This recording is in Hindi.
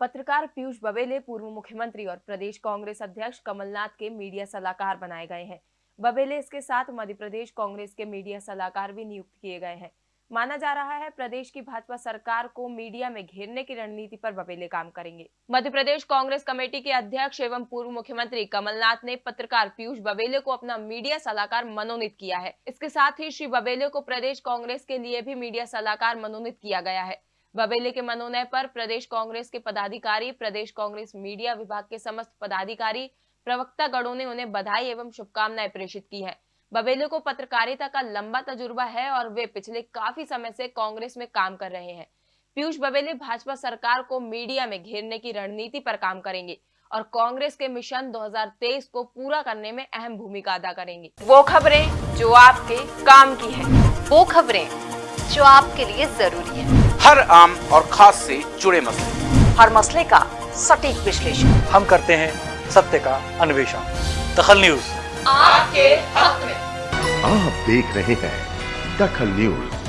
पत्रकार पीयूष बबेले पूर्व मुख्यमंत्री और प्रदेश कांग्रेस अध्यक्ष कमलनाथ के मीडिया सलाहकार बनाए गए हैं। बबेले इसके साथ मध्य प्रदेश कांग्रेस के मीडिया सलाहकार भी नियुक्त किए गए हैं। माना जा रहा है प्रदेश की भाजपा सरकार को मीडिया में घेरने की रणनीति पर बबेले काम करेंगे। मध्य प्रदेश कांग्रेस कमेटी के अध्यक्ष एवं पूर्व मुख्यमंत्री कमलनाथ ने पत्रकार पीयूष बबेले को अपना मीडिया सलाहकार मनोनीत किया है। इसके साथ ही श्री बबेले को प्रदेश कांग्रेस के लिए भी मीडिया सलाहकार मनोनीत किया गया है। बबेले के मनोनय पर प्रदेश कांग्रेस के पदाधिकारी, प्रदेश कांग्रेस मीडिया विभाग के समस्त पदाधिकारी प्रवक्ता गणों ने उन्हें बधाई एवं शुभकामनाएँ प्रेषित की है। बबेले को पत्रकारिता का लंबा तजुर्बा है और वे पिछले काफ़ी समय से कांग्रेस में काम कर रहे हैं। पीयूष बबेले भाजपा सरकार को मीडिया में घेरने की रणनीति पर काम करेंगे और कांग्रेस के मिशन 2023 को पूरा करने में अहम भूमिका अदा करेंगे। वो खबरें जो आपके काम की है। वो खबरें जो आपके लिए ज़रूरी है। हर आम और खास से जुड़े मसले। हर मसले का सटीक विश्लेषण। हम करते हैं सत्य का अन्वेषण। दखल न्यूज़। आपके हक में। आप देख रहे हैं दखल न्यूज़।